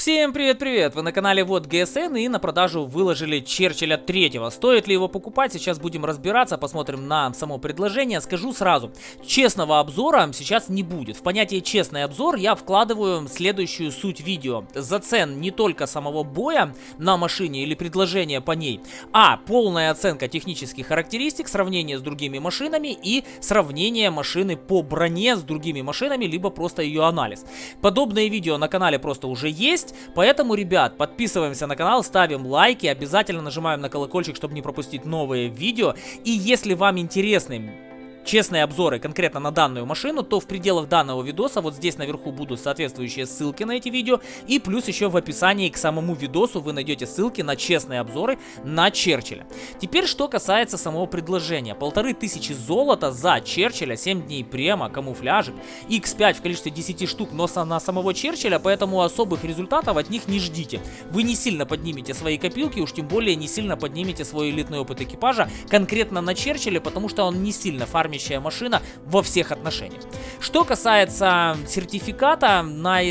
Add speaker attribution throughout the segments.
Speaker 1: Всем привет-привет! Вы на канале Вот ГСН и на продажу выложили Черчилля третьего. Стоит ли его покупать? Сейчас будем разбираться, посмотрим на само предложение. Скажу сразу, честного обзора сейчас не будет. В понятие честный обзор я вкладываю следующую суть видео. За цен не только самого боя на машине или предложения по ней, а полная оценка технических характеристик, сравнение с другими машинами и сравнение машины по броне с другими машинами, либо просто ее анализ. Подобные видео на канале просто уже есть есть. Поэтому, ребят, подписываемся на канал, ставим лайки, обязательно нажимаем на колокольчик, чтобы не пропустить новые видео. И если вам интересны честные обзоры конкретно на данную машину, то в пределах данного видоса вот здесь наверху будут соответствующие ссылки на эти видео. И плюс еще в описании к самому видосу вы найдете ссылки на честные обзоры на Черчилля. Теперь что касается самого предложения. Полторы тысячи золота за Черчилля, 7 дней према, камуфляжик, X5 в количестве 10 штук, но на самого Черчилля, поэтому особых результатов от них не ждите. Вы не сильно поднимете свои копилки, уж тем более не сильно поднимете свой элитный опыт экипажа конкретно на Черчилле, потому что он не сильно фармит фармящая машина во всех отношениях. Что касается сертификата на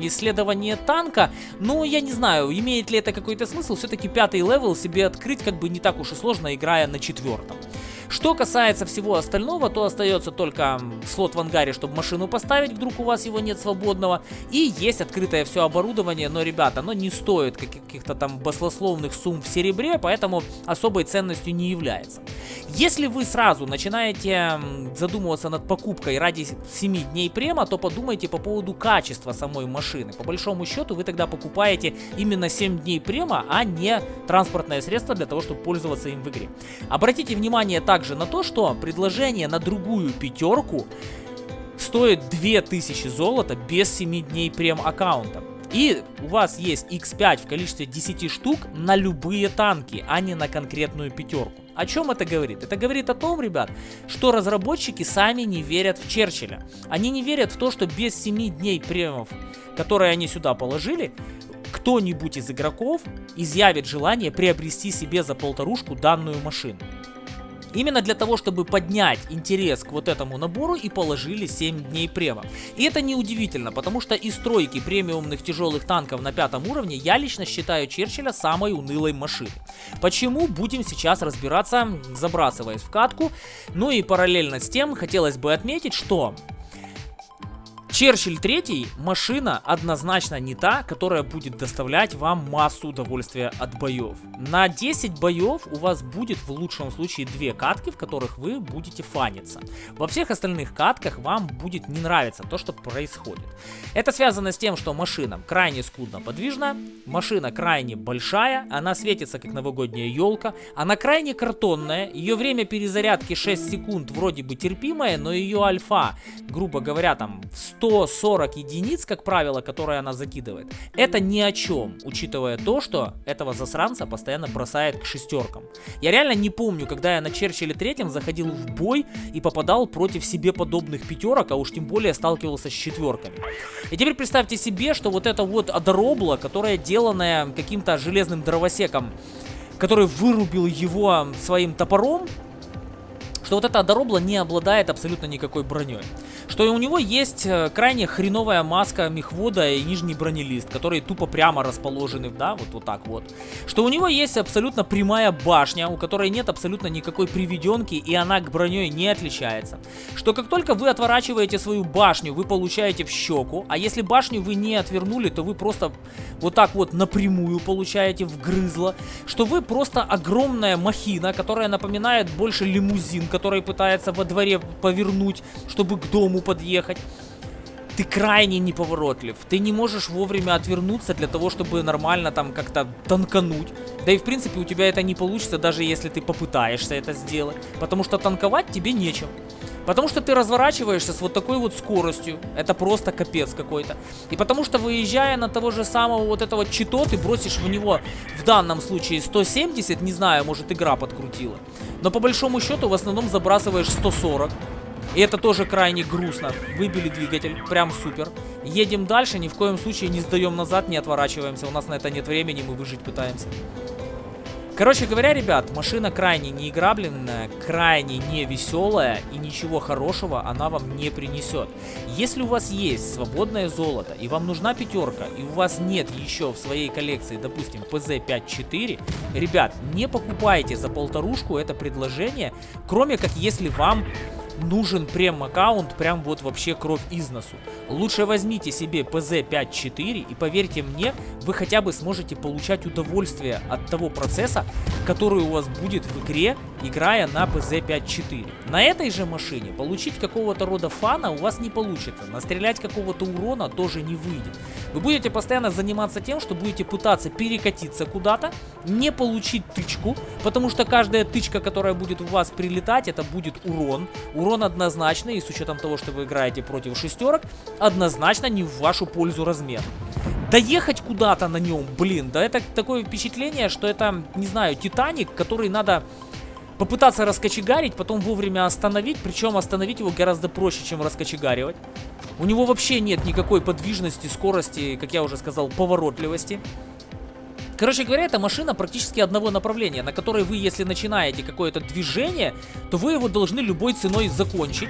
Speaker 1: исследование танка, ну, я не знаю, имеет ли это какой-то смысл. Все-таки пятый level себе открыть как бы не так уж и сложно, играя на четвертом. Что касается всего остального, то остается только слот в ангаре, чтобы машину поставить, вдруг у вас его нет свободного. И есть открытое все оборудование, но, ребята, оно не стоит каких-то там баслословных сумм в серебре, поэтому особой ценностью не является. Если вы сразу начинаете задумываться над покупкой ради 7 дней према, то подумайте по поводу качества самой машины. По большому счету вы тогда покупаете именно 7 дней према, а не транспортное средство для того, чтобы пользоваться им в игре. Обратите внимание также также на то, что предложение на другую пятерку стоит 2000 золота без 7 дней прем аккаунта. И у вас есть X5 в количестве 10 штук на любые танки, а не на конкретную пятерку. О чем это говорит? Это говорит о том, ребят, что разработчики сами не верят в Черчилля. Они не верят в то, что без 7 дней премов, которые они сюда положили, кто-нибудь из игроков изъявит желание приобрести себе за полторушку данную машину. Именно для того, чтобы поднять интерес к вот этому набору и положили 7 дней према. И это неудивительно, потому что из стройки премиумных тяжелых танков на пятом уровне я лично считаю Черчилля самой унылой машиной. Почему? Будем сейчас разбираться, забрасываясь в катку. Ну и параллельно с тем хотелось бы отметить, что Черчилль третий машина однозначно не та, которая будет доставлять вам массу удовольствия от боев. На 10 боев у вас будет в лучшем случае две катки, в которых вы будете фаниться. Во всех остальных катках вам будет не нравиться то, что происходит. Это связано с тем, что машина крайне скудно подвижна, машина крайне большая, она светится как новогодняя елка, она крайне картонная, ее время перезарядки 6 секунд вроде бы терпимое, но ее альфа, грубо говоря, там 100 140 единиц, как правило, которые она закидывает, это ни о чем, учитывая то, что этого засранца постоянно бросает к шестеркам. Я реально не помню, когда я на Черчилле третьем заходил в бой и попадал против себе подобных пятерок, а уж тем более сталкивался с четверками. И теперь представьте себе, что вот это вот одоробла, которая деланная каким-то железным дровосеком, который вырубил его своим топором, что вот эта Доробла не обладает абсолютно никакой броней. Что у него есть э, крайне хреновая маска мехвода и нижний бронелист, которые тупо прямо расположены, да, вот, вот так вот. Что у него есть абсолютно прямая башня, у которой нет абсолютно никакой приведенки, и она к броней не отличается. Что как только вы отворачиваете свою башню, вы получаете в щеку, а если башню вы не отвернули, то вы просто вот так вот напрямую получаете в грызло. Что вы просто огромная махина, которая напоминает больше лимузин, который пытается во дворе повернуть, чтобы к дому подъехать. Ты крайне неповоротлив. Ты не можешь вовремя отвернуться для того, чтобы нормально там как-то танкануть. Да и в принципе у тебя это не получится, даже если ты попытаешься это сделать. Потому что танковать тебе нечем. Потому что ты разворачиваешься с вот такой вот скоростью. Это просто капец какой-то. И потому что выезжая на того же самого вот этого чито, ты бросишь в него в данном случае 170, не знаю, может игра подкрутила. Но по большому счету в основном забрасываешь 140. И это тоже крайне грустно. Выбили двигатель, прям супер. Едем дальше, ни в коем случае не сдаем назад, не отворачиваемся. У нас на это нет времени, мы выжить пытаемся. Короче говоря, ребят, машина крайне неиграбленная, крайне не веселая и ничего хорошего она вам не принесет. Если у вас есть свободное золото и вам нужна пятерка, и у вас нет еще в своей коллекции, допустим, PZ54, ребят, не покупайте за полторушку это предложение, кроме как если вам нужен прем-аккаунт, прям вот вообще кровь из носу. Лучше возьмите себе PZ54 и поверьте мне, вы хотя бы сможете получать удовольствие от того процесса, который у вас будет в игре, играя на PZ54. На этой же машине получить какого-то рода фана у вас не получится, настрелять какого-то урона тоже не выйдет. Вы будете постоянно заниматься тем, что будете пытаться перекатиться куда-то, не получить тычку, потому что каждая тычка, которая будет у вас прилетать, это будет урон. Урон однозначно, и с учетом того, что вы играете против шестерок, однозначно не в вашу пользу размер. Доехать куда-то на нем, блин, да это такое впечатление, что это, не знаю, Титаник, который надо попытаться раскочегарить, потом вовремя остановить, причем остановить его гораздо проще, чем раскочегаривать. У него вообще нет никакой подвижности, скорости, как я уже сказал, поворотливости. Короче говоря, эта машина практически одного направления, на которой вы, если начинаете какое-то движение, то вы его должны любой ценой закончить.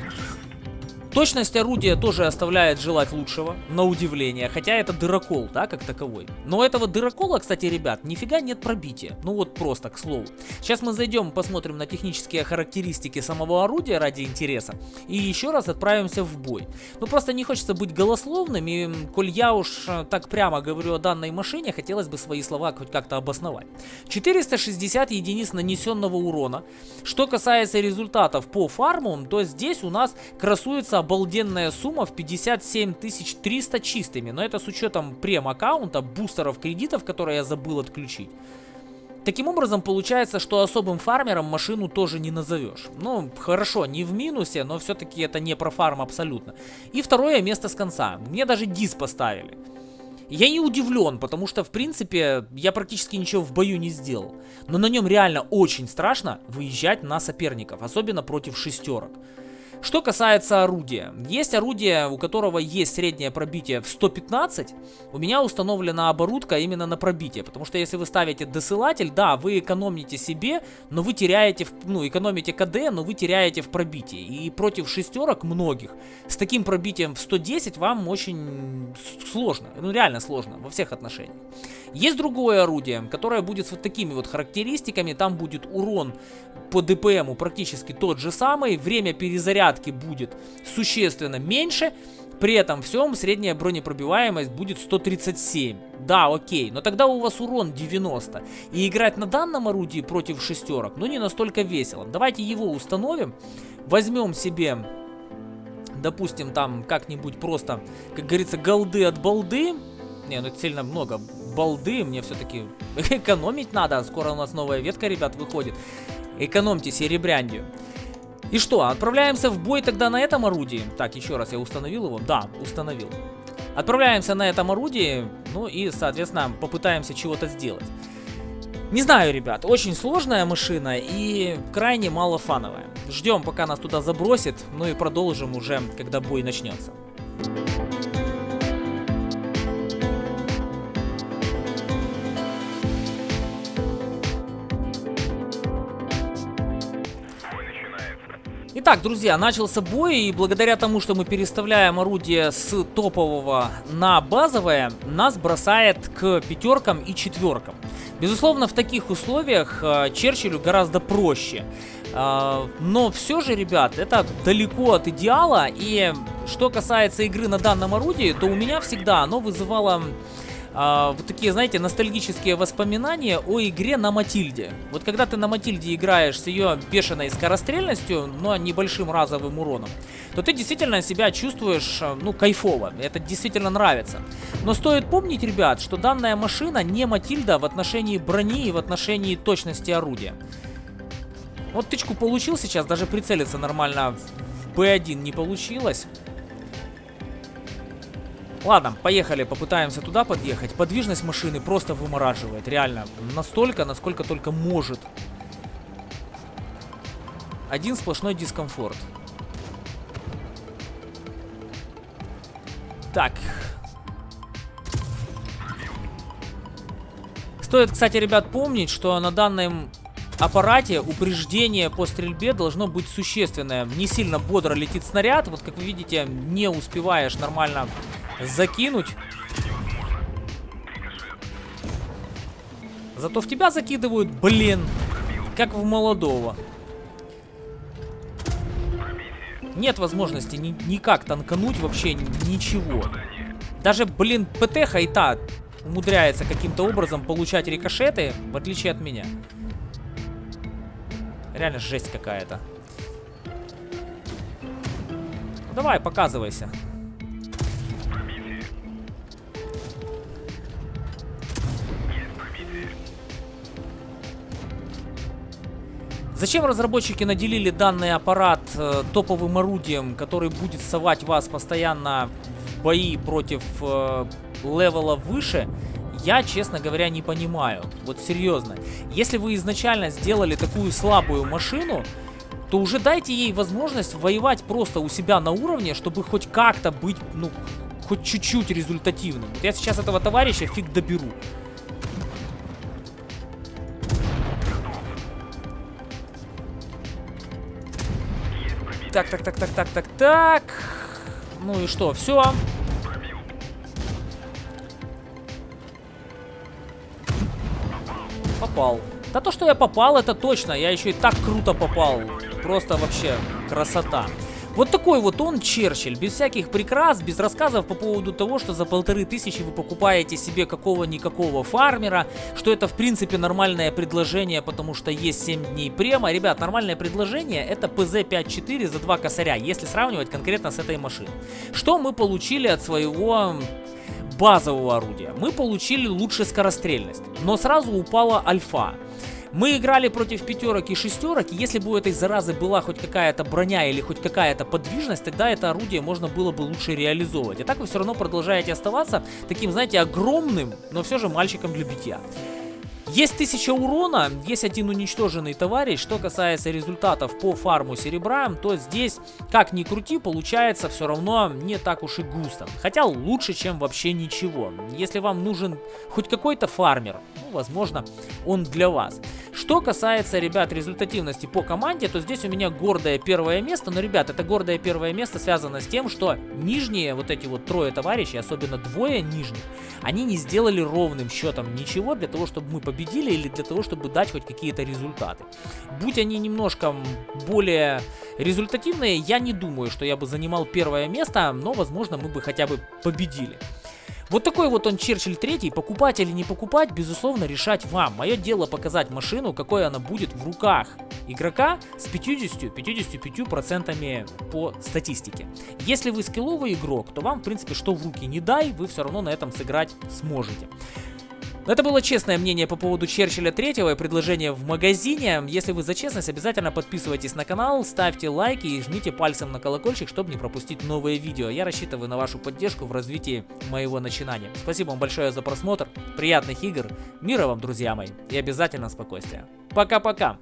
Speaker 1: Точность орудия тоже оставляет желать лучшего, на удивление, хотя это дырокол, да, как таковой. Но этого дырокола, кстати, ребят, нифига нет пробития. Ну вот просто, к слову. Сейчас мы зайдем, посмотрим на технические характеристики самого орудия ради интереса. И еще раз отправимся в бой. Ну просто не хочется быть голословным, и коль я уж э, так прямо говорю о данной машине, хотелось бы свои слова хоть как-то обосновать. 460 единиц нанесенного урона. Что касается результатов по фарму, то здесь у нас красуется обалденная сумма в 57 300 чистыми. Но это с учетом прем-аккаунта, бустеров кредитов, которые я забыл отключить. Таким образом, получается, что особым фармером машину тоже не назовешь. Ну, хорошо, не в минусе, но все-таки это не про фарм абсолютно. И второе место с конца. Мне даже дис поставили. Я не удивлен, потому что, в принципе, я практически ничего в бою не сделал. Но на нем реально очень страшно выезжать на соперников, особенно против шестерок. Что касается орудия. Есть орудие, у которого есть среднее пробитие в 115. У меня установлена оборудка именно на пробитие. Потому что если вы ставите досылатель, да, вы экономите себе, но вы теряете, в, ну, экономите КД, но вы теряете в пробитии. И против шестерок многих с таким пробитием в 110 вам очень сложно. Ну, реально сложно во всех отношениях. Есть другое орудие, которое будет с вот такими вот характеристиками. Там будет урон по ДПМу практически тот же самый. Время перезарядки будет существенно меньше. При этом всем средняя бронепробиваемость будет 137. Да, окей, но тогда у вас урон 90. И играть на данном орудии против шестерок, ну не настолько весело. Давайте его установим. Возьмем себе, допустим, там как-нибудь просто, как говорится, голды от балды. Не, ну это сильно много балды, мне все-таки экономить надо. Скоро у нас новая ветка, ребят, выходит. Экономьте серебряндию. И что, отправляемся в бой тогда на этом орудии? Так, еще раз, я установил его? Да, установил. Отправляемся на этом орудии, ну и, соответственно, попытаемся чего-то сделать. Не знаю, ребят, очень сложная машина и крайне мало фановая. Ждем, пока нас туда забросит, ну и продолжим уже, когда бой начнется. Итак, друзья, начался бой, и благодаря тому, что мы переставляем орудие с топового на базовое, нас бросает к пятеркам и четверкам. Безусловно, в таких условиях э, Черчиллю гораздо проще. Э, но все же, ребят, это далеко от идеала, и что касается игры на данном орудии, то у меня всегда оно вызывало а, вот такие, знаете, ностальгические воспоминания о игре на Матильде. Вот когда ты на Матильде играешь с ее бешеной скорострельностью, но небольшим разовым уроном, то ты действительно себя чувствуешь, э, ну, кайфово. Это действительно нравится. Но стоит помнить, ребят, что данная машина не Матильда в отношении брони и в отношении точности орудия. Вот тычку получил сейчас, даже прицелиться нормально в B1 не получилось. Ладно, поехали, попытаемся туда подъехать. Подвижность машины просто вымораживает, реально. Настолько, насколько только может. Один сплошной дискомфорт. Так. Стоит, кстати, ребят, помнить, что на данном аппарате упреждение по стрельбе должно быть существенное. Не сильно бодро летит снаряд. Вот, как вы видите, не успеваешь нормально закинуть. Зато в тебя закидывают, блин, как в молодого. Нет возможности ни никак танкануть вообще ничего. Даже, блин, ПТ и та умудряется каким-то образом получать рикошеты, в отличие от меня. Реально жесть какая-то. Ну, давай, показывайся. Зачем разработчики наделили данный аппарат э, топовым орудием, который будет совать вас постоянно в бои против э, левела выше, я, честно говоря, не понимаю. Вот серьезно. Если вы изначально сделали такую слабую машину, то уже дайте ей возможность воевать просто у себя на уровне, чтобы хоть как-то быть, ну, хоть чуть-чуть результативным. Вот я сейчас этого товарища фиг доберу. Так, так, так, так, так, так, так. Ну и что, все. Попал. Да то, что я попал, это точно. Я еще и так круто попал. Просто вообще красота. Вот такой вот он Черчилль, без всяких прикрас, без рассказов по поводу того, что за полторы тысячи вы покупаете себе какого-никакого фармера, что это в принципе нормальное предложение, потому что есть 7 дней према. Ребят, нормальное предложение это PZ54 за 2 косаря, если сравнивать конкретно с этой машиной. Что мы получили от своего базового орудия? Мы получили лучше скорострельность, но сразу упала альфа. Мы играли против пятерок и шестерок, и если бы у этой заразы была хоть какая-то броня или хоть какая-то подвижность, тогда это орудие можно было бы лучше реализовывать. А так вы все равно продолжаете оставаться таким, знаете, огромным, но все же мальчиком для битья. Есть 1000 урона, есть один уничтоженный товарищ. Что касается результатов по фарму серебра, то здесь, как ни крути, получается все равно не так уж и густо. Хотя лучше, чем вообще ничего. Если вам нужен хоть какой-то фармер, ну, возможно, он для вас. Что касается, ребят, результативности по команде, то здесь у меня гордое первое место. Но, ребят, это гордое первое место связано с тем, что нижние, вот эти вот трое товарищей, особенно двое нижних, они не сделали ровным счетом ничего для того, чтобы мы победили или для того, чтобы дать хоть какие-то результаты. Будь они немножко более результативные, я не думаю, что я бы занимал первое место, но, возможно, мы бы хотя бы победили. Вот такой вот он Черчилль третий. Покупать или не покупать, безусловно, решать вам. Мое дело показать машину, какой она будет в руках игрока с 50-55% по статистике. Если вы скилловый игрок, то вам, в принципе, что в руки не дай, вы все равно на этом сыграть сможете. Это было честное мнение по поводу Черчилля третьего и предложения в магазине. Если вы за честность, обязательно подписывайтесь на канал, ставьте лайки и жмите пальцем на колокольчик, чтобы не пропустить новые видео. Я рассчитываю на вашу поддержку в развитии моего начинания. Спасибо вам большое за просмотр, приятных игр, мира вам, друзья мои, и обязательно спокойствия. Пока-пока!